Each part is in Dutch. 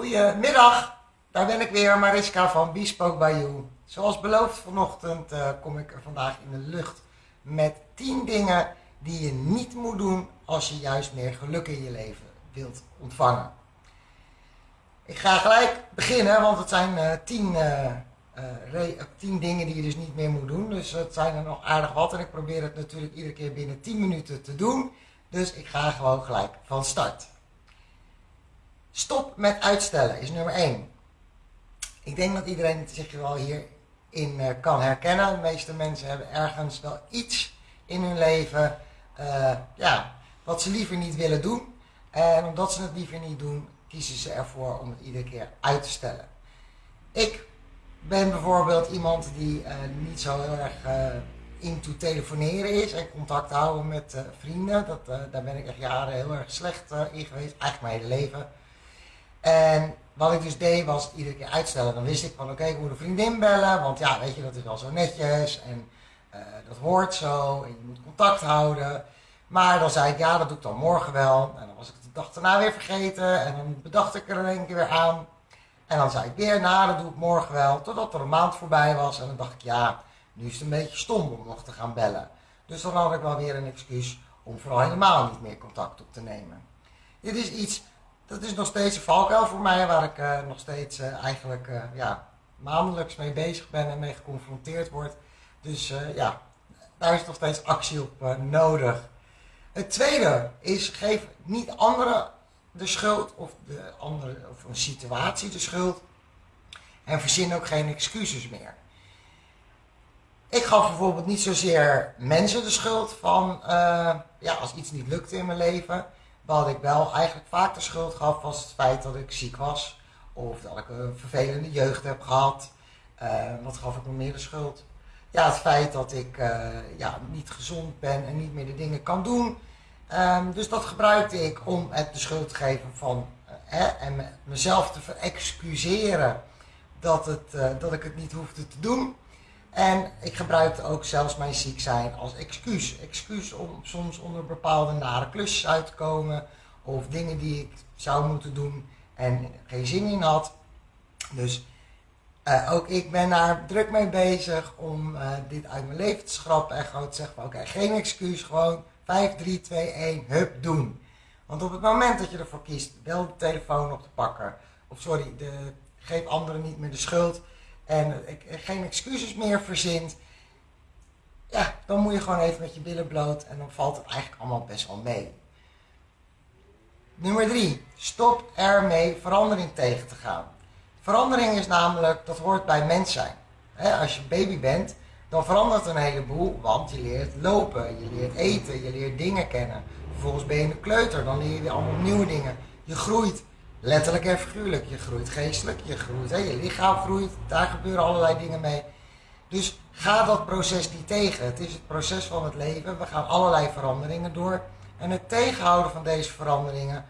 Goedemiddag, daar ben ik weer, Mariska van Bespoke by You. Zoals beloofd vanochtend uh, kom ik er vandaag in de lucht met 10 dingen die je niet moet doen als je juist meer geluk in je leven wilt ontvangen. Ik ga gelijk beginnen, want het zijn 10 uh, uh, uh, dingen die je dus niet meer moet doen. Dus het zijn er nog aardig wat en ik probeer het natuurlijk iedere keer binnen 10 minuten te doen. Dus ik ga gewoon gelijk van start. Stop met uitstellen is nummer 1. Ik denk dat iedereen zich wel hierin uh, kan herkennen. De meeste mensen hebben ergens wel iets in hun leven uh, ja, wat ze liever niet willen doen. En omdat ze het liever niet doen, kiezen ze ervoor om het iedere keer uit te stellen. Ik ben bijvoorbeeld iemand die uh, niet zo heel erg into telefoneren is en contact houden met vrienden. Dat, daar ben ik echt jaren heel erg slecht in geweest, eigenlijk mijn hele leven. En wat ik dus deed was iedere keer uitstellen. Dan wist ik van oké, ik moet een vriendin bellen. Want ja, weet je, dat is wel zo netjes. En uh, dat hoort zo. En je moet contact houden. Maar dan zei ik ja, dat doe ik dan morgen wel. En dan was ik de dag daarna weer vergeten. En dan bedacht ik er een keer weer aan. En dan zei ik weer, nou, dat doe ik morgen wel. Totdat er een maand voorbij was. En dan dacht ik, ja, nu is het een beetje stom om nog te gaan bellen. Dus dan had ik wel weer een excuus om vooral helemaal niet meer contact op te nemen. Dit is iets dat is nog steeds een valkuil voor mij, waar ik uh, nog steeds uh, eigenlijk uh, ja, maandelijks mee bezig ben en mee geconfronteerd word. Dus ja, daar is nog steeds actie op nodig. Het tweede is, geef niet anderen de schuld of, de andere, of een situatie de schuld. En verzin ook geen excuses meer. Ik gaf bijvoorbeeld niet zozeer mensen de schuld van ja, als iets niet lukte in mijn leven. Wat ik wel eigenlijk vaak de schuld gaf was het feit dat ik ziek was. Of dat ik een vervelende jeugd heb gehad. Wat gaf ik me meer de schuld? Ja, het feit dat ik uh, ja, niet gezond ben en niet meer de dingen kan doen. Um, dus dat gebruikte ik om het de schuld te geven van uh, hè, en me, mezelf te verexcuseren dat, het, dat ik het niet hoefde te doen. En ik gebruikte ook zelfs mijn ziek zijn als excuus. Excuus om soms onder bepaalde nare klusjes uit te komen. Of dingen die ik zou moeten doen en geen zin in had. Dus uh, ook ik ben daar druk mee bezig om uh, dit uit mijn leven te schrappen. En gewoon te zeggen oké, geen excuus. Gewoon 5, 3, 2, 1, hup, doen. Want op het moment dat je ervoor kiest wel de telefoon op te pakken. Of sorry, de, geef anderen niet meer de schuld en geen excuses meer verzint, ja, dan moet je gewoon even met je billen bloot en dan valt het eigenlijk allemaal best wel mee. Nummer drie, stop ermee verandering tegen te gaan. Verandering is namelijk, dat hoort bij mens zijn. als je baby bent, dan verandert een heleboel, want je leert lopen, je leert eten, je leert dingen kennen. Vervolgens ben je een kleuter, dan leer je weer allemaal nieuwe dingen. Je groeit. Letterlijk en figuurlijk. Je groeit geestelijk, je groeit, je lichaam groeit, daar gebeuren allerlei dingen mee. Dus ga dat proces niet tegen. Het is het proces van het leven. We gaan allerlei veranderingen door. En het tegenhouden van deze veranderingen,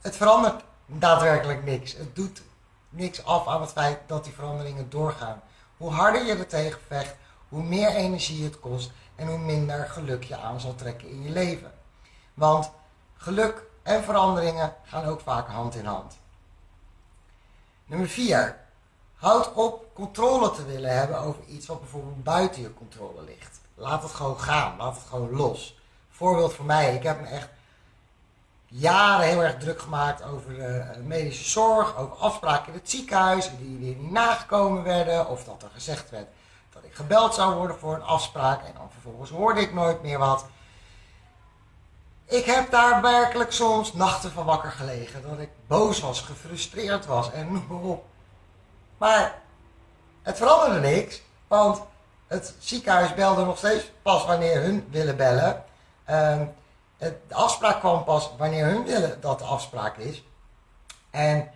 het verandert daadwerkelijk niks. Het doet niks af aan het feit dat die veranderingen doorgaan. Hoe harder je er tegen vecht, hoe meer energie het kost en hoe minder geluk je aan zal trekken in je leven. Want geluk en veranderingen gaan ook vaak hand in hand. Nummer 4. Houd op controle te willen hebben over iets wat bijvoorbeeld buiten je controle ligt. Laat het gewoon gaan, laat het gewoon los. Voorbeeld voor mij, ik heb me echt jaren heel erg druk gemaakt over de medische zorg, over afspraken in het ziekenhuis die weer niet nagekomen werden, of dat er gezegd werd dat ik gebeld zou worden voor een afspraak en dan vervolgens hoorde ik nooit meer wat. Ik heb daar werkelijk soms nachten van wakker gelegen. Dat ik boos was, gefrustreerd was en noem maar op. Maar het veranderde niks. Want het ziekenhuis belde nog steeds pas wanneer hun willen bellen. Het, de afspraak kwam pas wanneer hun willen dat de afspraak is. En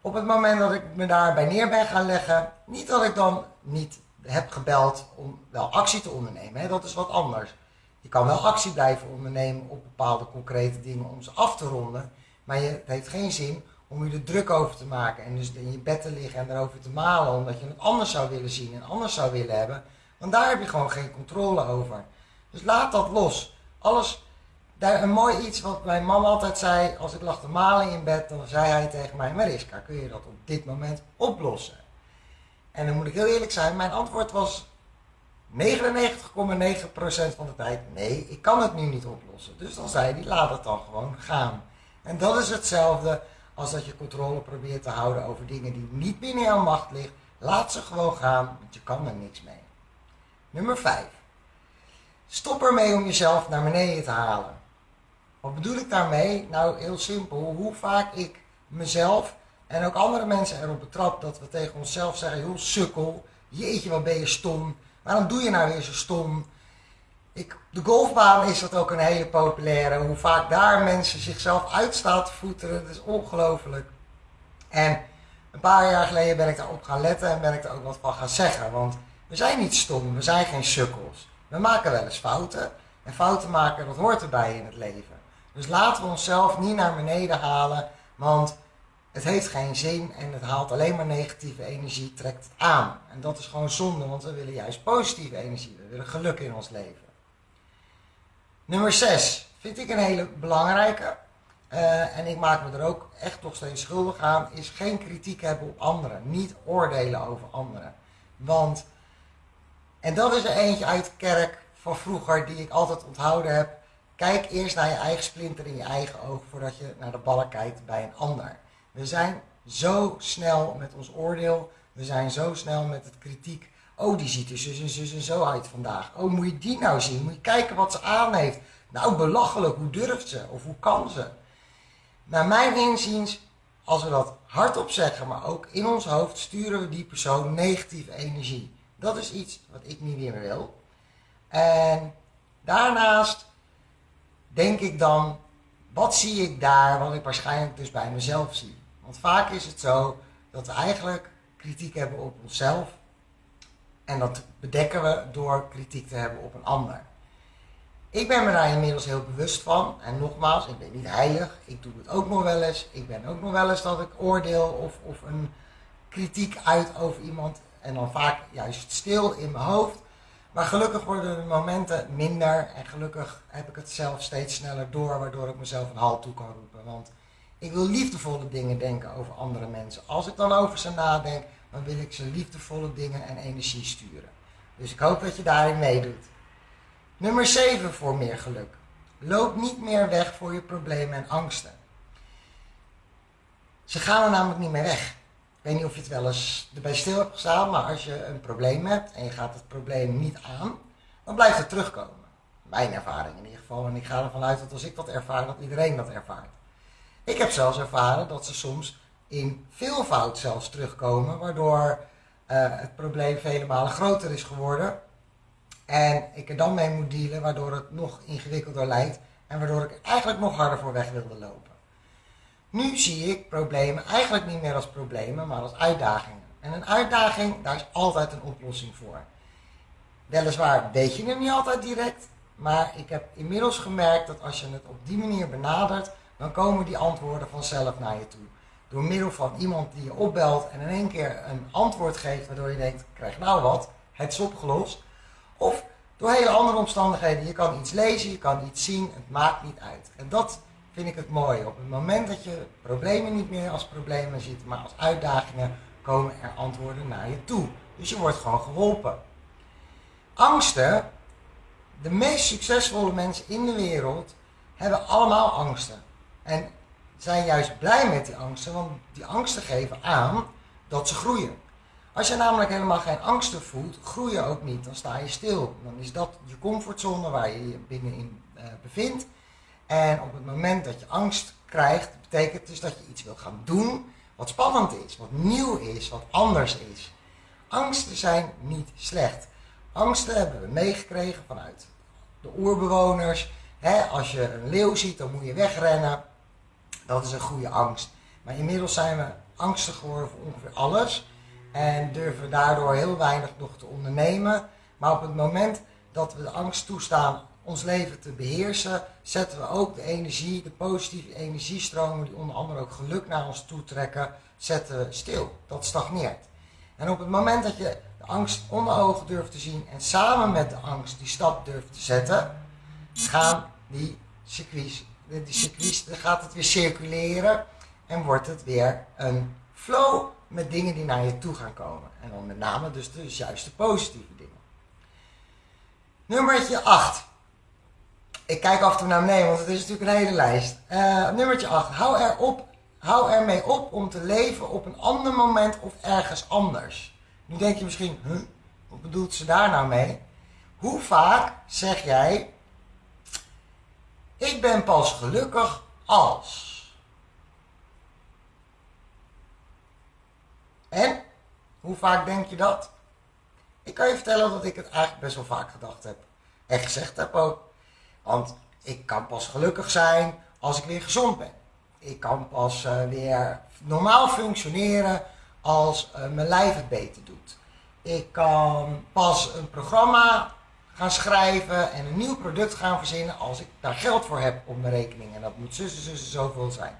op het moment dat ik me daarbij neer ben gaan leggen, niet dat ik dan niet heb gebeld om wel actie te ondernemen, hè, dat is wat anders. Je kan wel actie blijven ondernemen op bepaalde concrete dingen om ze af te ronden. Maar je, het heeft geen zin om je er druk over te maken en dus in je bed te liggen en erover te malen omdat je het anders zou willen zien en anders zou willen hebben. Want daar heb je gewoon geen controle over. Dus laat dat los. Alles daar een mooi iets wat mijn man altijd zei, als ik lag te malen in bed, dan zei hij tegen mij, Mariska, kun je dat op dit moment oplossen? En dan moet ik heel eerlijk zijn, mijn antwoord was 99,9% van de tijd, nee, ik kan het nu niet oplossen. Dus dan zei hij, laat het dan gewoon gaan. En dat is hetzelfde als dat je controle probeert te houden over dingen die niet binnen jouw macht liggen. Laat ze gewoon gaan, want je kan er niks mee. Nummer 5. Stop ermee om jezelf naar beneden te halen. Wat bedoel ik daarmee? Nou, heel simpel. Hoe vaak ik mezelf en ook andere mensen erop betrap dat we tegen onszelf zeggen: joh, sukkel, jeetje, wat ben je stom. Waarom doe je nou weer zo stom? Ik, de golfbaan is dat ook een hele populaire. Hoe vaak daar mensen zichzelf uitstaat te voeteren, dat is ongelooflijk. En een paar jaar geleden ben ik daarop gaan letten en ben ik er ook wat van gaan zeggen. Want we zijn niet stom, we zijn geen sukkels. We maken wel eens fouten. En fouten maken, dat hoort erbij in het leven. Dus laten we onszelf niet naar beneden halen, want het heeft geen zin en het haalt alleen maar negatieve energie, trekt het aan. En dat is gewoon zonde, want we willen juist positieve energie, we willen geluk in ons leven. Nummer 6 vind ik een hele belangrijke. Uh, en ik maak me er ook echt nog steeds schuldig aan, is geen kritiek hebben op anderen. Niet oordelen over anderen. Want, en dat is er eentje uit de kerk van vroeger die ik altijd onthouden heb. Kijk eerst naar je eigen splinter in je eigen oog voordat je naar de ballen kijkt bij een ander. We zijn zo snel met ons oordeel. We zijn zo snel met het kritiek. Oh, die ziet er zus en zus en zo uit vandaag. Oh, moet je die nou zien? Moet je kijken wat ze aan heeft? Nou, belachelijk. Hoe durft ze? Of hoe kan ze? Naar mijn inziens, als we dat hardop zeggen, maar ook in ons hoofd, sturen we die persoon negatieve energie. Dat is iets wat ik niet meer wil. En daarnaast denk ik dan, wat zie ik daar wat ik waarschijnlijk dus bij mezelf zie? Want vaak is het zo dat we eigenlijk kritiek hebben op onszelf. En dat bedekken we door kritiek te hebben op een ander. Ik ben me daar inmiddels heel bewust van. En nogmaals, ik ben niet heilig. Ik doe het ook nog wel eens. Ik ben ook nog wel eens dat ik oordeel of, of een kritiek uit over iemand. En dan vaak juist stil in mijn hoofd. Maar gelukkig worden de momenten minder. En gelukkig heb ik het zelf steeds sneller door. Waardoor ik mezelf een halt toe kan roepen. Want ik wil liefdevolle dingen denken over andere mensen. Als ik dan over ze nadenk, dan wil ik ze liefdevolle dingen en energie sturen. Dus ik hoop dat je daarin meedoet. Nummer 7 voor meer geluk. Loop niet meer weg voor je problemen en angsten. Ze gaan er namelijk niet meer weg. Ik weet niet of je het wel eens erbij stil hebt gestaan, maar als je een probleem hebt en je gaat het probleem niet aan, dan blijft het terugkomen. Mijn ervaring in ieder geval. En ik ga ervan uit dat als ik dat ervaar, dat iedereen dat ervaart. Ik heb zelfs ervaren dat ze soms in veelvoud zelfs terugkomen, waardoor uh, het probleem vele malen groter is geworden. En ik er dan mee moet dealen, waardoor het nog ingewikkelder lijkt en waardoor ik eigenlijk nog harder voor weg wilde lopen. Nu zie ik problemen eigenlijk niet meer als problemen, maar als uitdagingen. En een uitdaging, daar is altijd een oplossing voor. Weliswaar weet je hem niet altijd direct, maar ik heb inmiddels gemerkt dat als je het op die manier benadert, dan komen die antwoorden vanzelf naar je toe. Door middel van iemand die je opbelt en in één keer een antwoord geeft waardoor je denkt, krijg nou wat, het is opgelost. Of door hele andere omstandigheden, je kan iets lezen, je kan iets zien, het maakt niet uit. En dat vind ik het mooie. Op het moment dat je problemen niet meer als problemen ziet, maar als uitdagingen, komen er antwoorden naar je toe. Dus je wordt gewoon geholpen. Angsten, de meest succesvolle mensen in de wereld, hebben allemaal angsten. En zijn juist blij met die angsten, want die angsten geven aan dat ze groeien. Als je namelijk helemaal geen angsten voelt, groei je ook niet. Dan sta je stil. Dan is dat je comfortzone waar je je binnenin uh, bevindt. En op het moment dat je angst krijgt, betekent dus dat je iets wil gaan doen wat spannend is, wat nieuw is, wat anders is. Angsten zijn niet slecht. Angsten hebben we meegekregen vanuit de oerbewoners. als je een leeuw ziet, dan moet je wegrennen. Dat is een goede angst. Maar inmiddels zijn we angstig geworden voor ongeveer alles. En durven daardoor heel weinig nog te ondernemen. Maar op het moment dat we de angst toestaan ons leven te beheersen, zetten we ook de energie, de positieve energiestromen die onder andere ook geluk naar ons toe trekken, zetten we stil. Dat stagneert. En op het moment dat je de angst onder ogen durft te zien en samen met de angst die stap durft te zetten, gaan die circuits, circuits, dan gaat het weer circuleren en wordt het weer een flow met dingen die naar je toe gaan komen. En dan met name dus de juiste positieve dingen. Nummertje 8. Ik kijk af en toe naar beneden, want het is natuurlijk een hele lijst. Uh, nummertje 8. Hou, er op, hou ermee op om te leven op een ander moment of ergens anders. Nu denk je misschien, huh, wat bedoelt ze daar nou mee? Hoe vaak zeg jij, ik ben pas gelukkig als. En? Hoe vaak denk je dat? Ik kan je vertellen dat ik het eigenlijk best wel vaak gedacht heb. En gezegd heb ook. Want ik kan pas gelukkig zijn als ik weer gezond ben. Ik kan pas uh, weer normaal functioneren als uh, mijn lijf het beter doet. Ik kan pas een programma gaan schrijven en een nieuw product gaan verzinnen als ik daar geld voor heb op mijn rekening. En dat moet zussen, zussen zoveel zijn.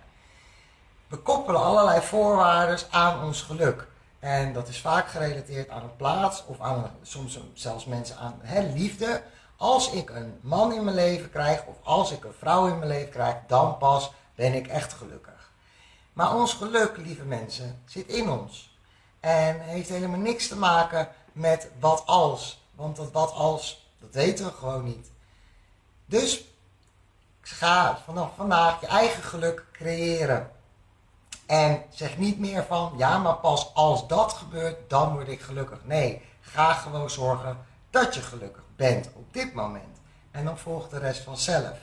We koppelen allerlei voorwaarden aan ons geluk. En dat is vaak gerelateerd aan een plaats of aan soms zelfs mensen aan hè, liefde. Als ik een man in mijn leven krijg of als ik een vrouw in mijn leven krijg, dan pas ben ik echt gelukkig. Maar ons geluk, lieve mensen, zit in ons. En heeft helemaal niks te maken met wat als. Want dat wat als, dat weten we gewoon niet. Dus ga vanaf vandaag je eigen geluk creëren. En zeg niet meer van, ja, maar pas als dat gebeurt, dan word ik gelukkig. Nee, ga gewoon zorgen dat je gelukkig bent op dit moment. En dan volgt de rest vanzelf.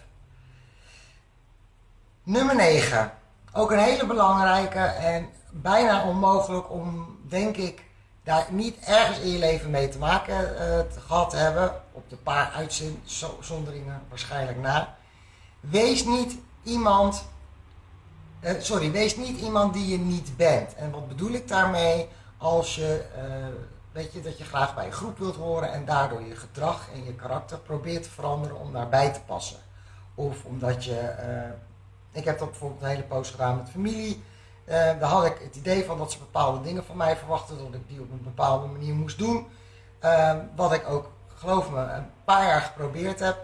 Nummer 9. Ook een hele belangrijke en bijna onmogelijk om, denk ik, daar niet ergens in je leven mee te maken uh, gehad te hebben. Op de paar uitzonderingen waarschijnlijk na. Wees niet iemand uh, sorry, wees niet iemand die je niet bent. En wat bedoel ik daarmee? Als je, uh, weet je, dat je graag bij een groep wilt horen en daardoor je gedrag en je karakter probeert te veranderen om daarbij te passen. Of omdat je, uh, ik heb dat bijvoorbeeld een hele poos gedaan met familie. daar had ik het idee van dat ze bepaalde dingen van mij verwachten, dat ik die op een bepaalde manier moest doen. wat ik ook, geloof me, een paar jaar geprobeerd heb.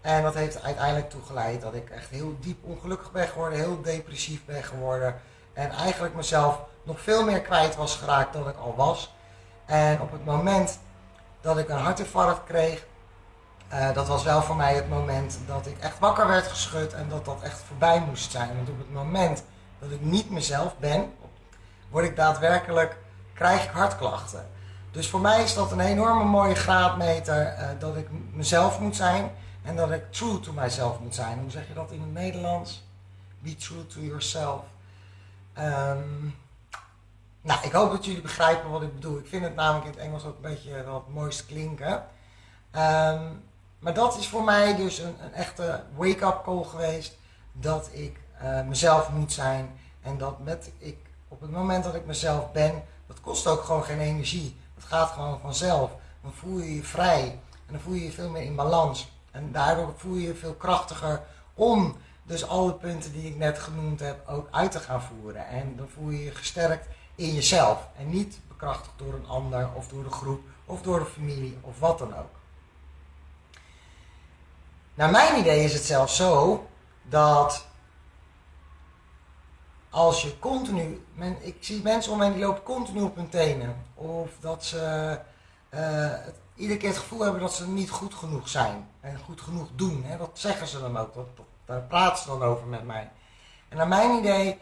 En dat heeft uiteindelijk toegeleid dat ik echt heel diep ongelukkig ben geworden, heel depressief ben geworden. En eigenlijk mezelf nog veel meer kwijt was geraakt dan ik al was. En op het moment dat ik een hartinfarct kreeg, uh, dat was wel voor mij het moment dat ik echt wakker werd geschud en dat dat echt voorbij moest zijn. Want op het moment dat ik niet mezelf ben, word ik daadwerkelijk, krijg ik hartklachten. Dus voor mij is dat een enorme mooie graadmeter uh, dat ik mezelf moet zijn. En dat ik true to myself moet zijn. Hoe zeg je dat in het Nederlands? Be true to yourself. Um, nou, ik hoop dat jullie begrijpen wat ik bedoel. Ik vind het namelijk in het Engels ook een beetje wat mooist klinken. Um, maar dat is voor mij dus een, een echte wake-up call geweest. Dat ik uh, mezelf moet zijn. En dat met ik, op het moment dat ik mezelf ben, dat kost ook gewoon geen energie. Dat gaat gewoon vanzelf. Dan voel je je vrij. En dan voel je je veel meer in balans. En daardoor voel je je veel krachtiger om dus alle punten die ik net genoemd heb ook uit te gaan voeren. En dan voel je je gesterkt in jezelf en niet bekrachtigd door een ander of door de groep of door de familie of wat dan ook. Naar mijn idee is het zelfs zo dat als je continu, men, ik zie mensen om me die lopen continu op hun tenen of dat ze het iedere keer het gevoel hebben dat ze niet goed genoeg zijn en goed genoeg doen. Hè? Dat zeggen ze dan ook, daar praten ze dan over met mij. En naar mijn idee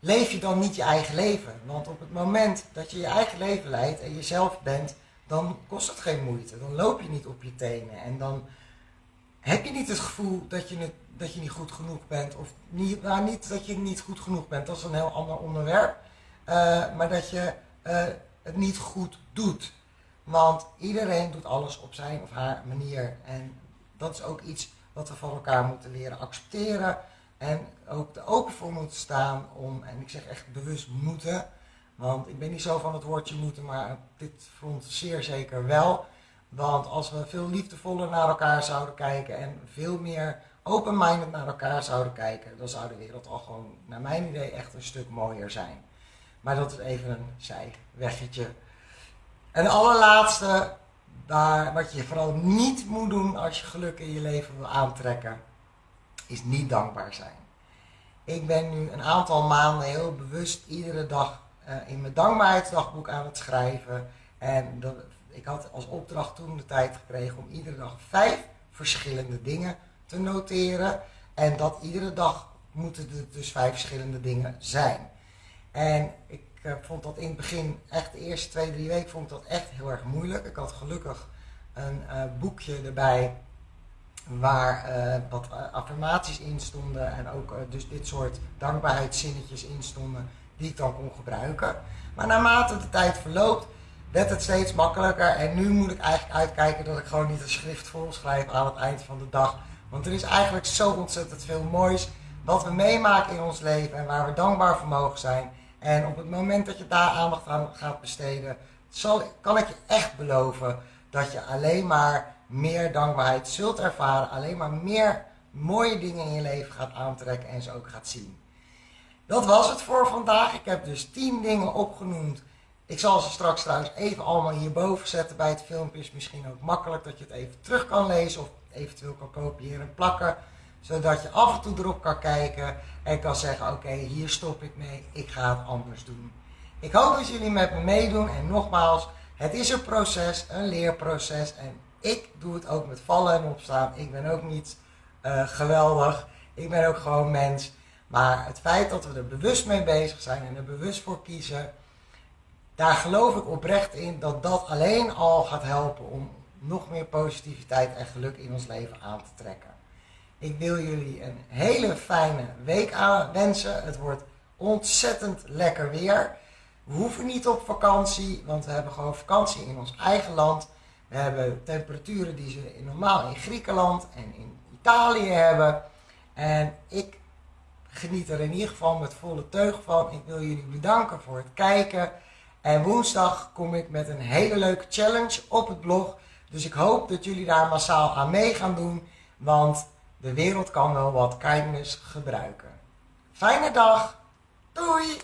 leef je dan niet je eigen leven. Want op het moment dat je je eigen leven leidt en jezelf bent, dan kost het geen moeite. Dan loop je niet op je tenen en dan heb je niet het gevoel dat je, het, dat je niet goed genoeg bent. Of niet, nou, niet dat je niet goed genoeg bent, dat is een heel ander onderwerp. Uh, maar dat je uh, het niet goed doet. Want iedereen doet alles op zijn of haar manier. En dat is ook iets wat we van elkaar moeten leren accepteren. En ook er open voor moeten staan om, en ik zeg echt bewust moeten. Want ik ben niet zo van het woordje moeten, maar dit front zeer zeker wel. Want als we veel liefdevoller naar elkaar zouden kijken en veel meer open-minded naar elkaar zouden kijken, dan zou de wereld al gewoon, naar mijn idee, echt een stuk mooier zijn. Maar dat is even een zijweggetje en allerlaatste, daar, wat je vooral niet moet doen als je geluk in je leven wil aantrekken, is niet dankbaar zijn. Ik ben nu een aantal maanden heel bewust iedere dag uh, in mijn dankbaarheidsdagboek aan het schrijven. En dat, ik had als opdracht toen de tijd gekregen om iedere dag vijf verschillende dingen te noteren. En dat iedere dag moeten er dus vijf verschillende dingen zijn. En ik uh, vond dat in het begin, echt de eerste twee, drie weken, vond ik dat echt heel erg moeilijk. Ik had gelukkig een uh, boekje erbij waar uh, wat affirmaties in stonden en ook dus dit soort dankbaarheidszinnetjes in stonden die ik dan kon gebruiken. Maar naarmate de tijd verloopt, werd het steeds makkelijker en nu moet ik eigenlijk uitkijken dat ik gewoon niet een schrift vol schrijf aan het eind van de dag. Want er is eigenlijk zo ontzettend veel moois wat we meemaken in ons leven en waar we dankbaar voor mogen zijn. En op het moment dat je daar aandacht aan gaat besteden, zal, kan ik je echt beloven dat je alleen maar meer dankbaarheid zult ervaren, alleen maar meer mooie dingen in je leven gaat aantrekken en ze ook gaat zien. Dat was het voor vandaag. Ik heb dus 10 dingen opgenoemd. Ik zal ze straks trouwens even allemaal hierboven zetten bij het filmpje. Is misschien ook makkelijk dat je het even terug kan lezen of eventueel kan kopiëren en plakken. Zodat je af en toe erop kan kijken en kan zeggen oké, hier stop ik mee, ik ga het anders doen. Ik hoop dat jullie met me meedoen en nogmaals, het is een proces, een leerproces en ik doe het ook met vallen en opstaan. Ik ben ook niet uh, geweldig, ik ben ook gewoon mens. Maar het feit dat we er bewust mee bezig zijn en er bewust voor kiezen, daar geloof ik oprecht in dat dat alleen al gaat helpen om nog meer positiviteit en geluk in ons leven aan te trekken. Ik wil jullie een hele fijne week wensen. Het wordt ontzettend lekker weer. We hoeven niet op vakantie, want we hebben gewoon vakantie in ons eigen land. We hebben temperaturen die ze normaal in Griekenland en in Italië hebben. En ik geniet er in ieder geval met volle teug van. Ik wil jullie bedanken voor het kijken. En woensdag kom ik met een hele leuke challenge op het blog. Dus ik hoop dat jullie daar massaal aan mee gaan doen. Want de wereld kan wel wat kindness gebruiken. Fijne dag. Doei!